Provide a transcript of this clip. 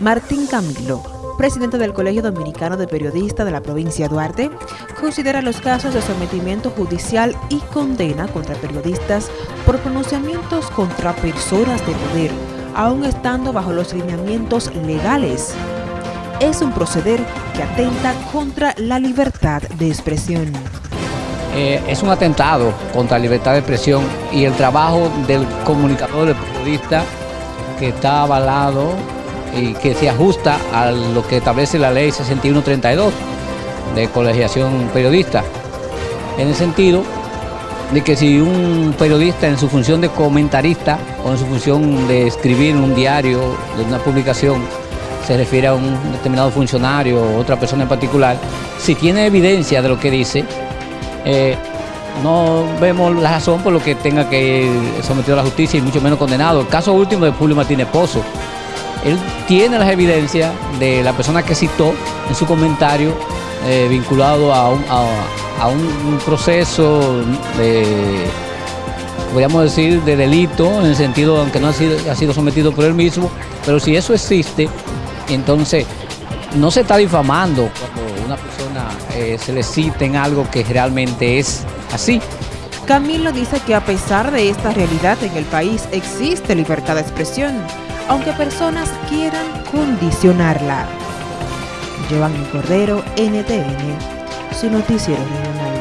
Martín Camilo, presidente del Colegio Dominicano de Periodistas de la provincia de Duarte, considera los casos de sometimiento judicial y condena contra periodistas por pronunciamientos contra personas de poder, aún estando bajo los lineamientos legales. Es un proceder que atenta contra la libertad de expresión. Eh, es un atentado contra la libertad de expresión y el trabajo del comunicador, del periodista, que está avalado y que se ajusta a lo que establece la ley 6132 de colegiación periodista, en el sentido de que si un periodista en su función de comentarista o en su función de escribir un diario, de una publicación, se refiere a un determinado funcionario o otra persona en particular, si tiene evidencia de lo que dice, eh, no vemos la razón por lo que tenga que ir sometido a la justicia y mucho menos condenado. El caso último de Julio Martínez Pozo, él tiene las evidencias de la persona que citó en su comentario eh, vinculado a un, proceso de, podríamos decir, de delito, en el sentido, aunque no ha sido, sometido por él mismo, pero si eso existe, entonces no se está difamando cuando una persona eh, se le cita en algo que realmente es así. Camilo dice que a pesar de esta realidad en el país existe libertad de expresión aunque personas quieran condicionarla. Giovanni Cordero, NTN, su noticiero regional.